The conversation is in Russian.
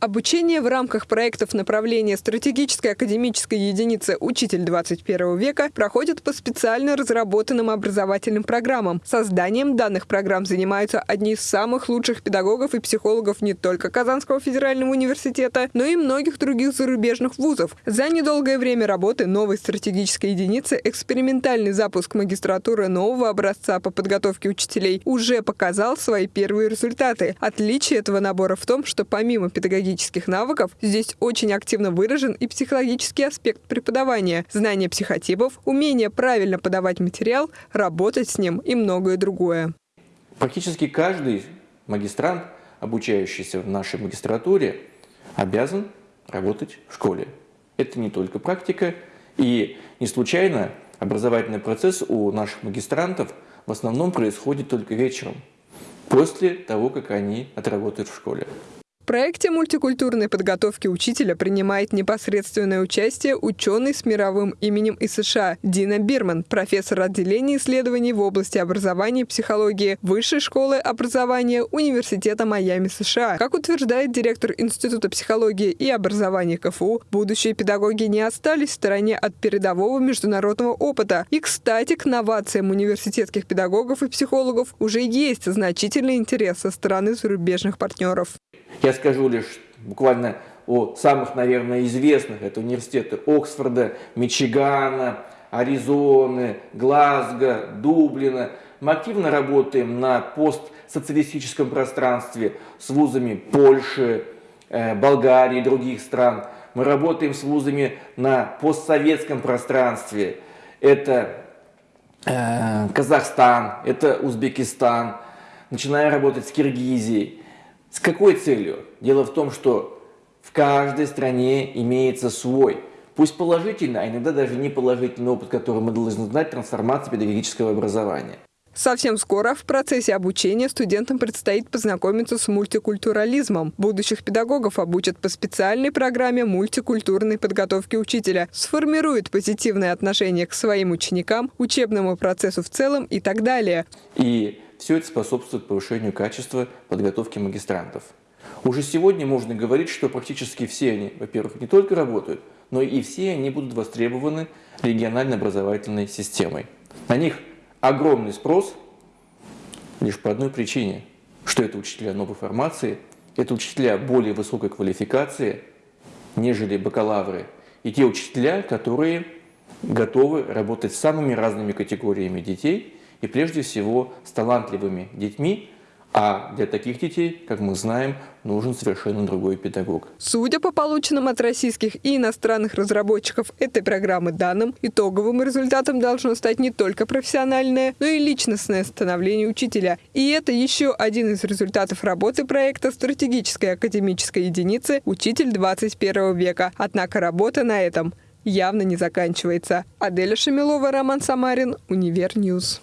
Обучение в рамках проектов направления стратегической академической единицы «Учитель 21 века» проходит по специально разработанным образовательным программам. Созданием данных программ занимаются одни из самых лучших педагогов и психологов не только Казанского федерального университета, но и многих других зарубежных вузов. За недолгое время работы новой стратегической единицы экспериментальный запуск магистратуры нового образца по подготовке учителей уже показал свои первые результаты. Отличие этого набора в том, что помимо педагогических навыков, здесь очень активно выражен и психологический аспект преподавания, знание психотипов, умение правильно подавать материал, работать с ним и многое другое. Практически каждый магистрант, обучающийся в нашей магистратуре, обязан работать в школе. Это не только практика, и не случайно образовательный процесс у наших магистрантов в основном происходит только вечером, после того, как они отработают в школе проекте мультикультурной подготовки учителя принимает непосредственное участие ученый с мировым именем из США Дина Бирман, профессор отделения исследований в области образования и психологии Высшей школы образования Университета Майами, США. Как утверждает директор Института психологии и образования КФУ, будущие педагоги не остались в стороне от передового международного опыта. И, кстати, к новациям университетских педагогов и психологов уже есть значительный интерес со стороны зарубежных партнеров. Я скажу лишь буквально о самых, наверное, известных. Это университеты Оксфорда, Мичигана, Аризоны, Глазго, Дублина. Мы активно работаем на постсоциалистическом пространстве с вузами Польши, э, Болгарии и других стран. Мы работаем с вузами на постсоветском пространстве. Это э, Казахстан, это Узбекистан. Начинаем работать с Киргизией. С какой целью? Дело в том, что в каждой стране имеется свой, пусть положительный, а иногда даже неположительный опыт, который мы должны знать, трансформации педагогического образования. Совсем скоро в процессе обучения студентам предстоит познакомиться с мультикультурализмом. Будущих педагогов обучат по специальной программе мультикультурной подготовки учителя, сформируют позитивное отношение к своим ученикам, учебному процессу в целом и так далее. И все это способствует повышению качества подготовки магистрантов. Уже сегодня можно говорить, что практически все они, во-первых, не только работают, но и все они будут востребованы региональной образовательной системой. На них огромный спрос лишь по одной причине, что это учителя новой формации, это учителя более высокой квалификации, нежели бакалавры, и те учителя, которые готовы работать с самыми разными категориями детей – и прежде всего с талантливыми детьми, а для таких детей, как мы знаем, нужен совершенно другой педагог. Судя по полученным от российских и иностранных разработчиков этой программы данным, итоговым результатом должно стать не только профессиональное, но и личностное становление учителя. И это еще один из результатов работы проекта стратегической академической единицы «Учитель 21 века». Однако работа на этом явно не заканчивается. Аделя Шамилова, Роман Самарин, Univer News.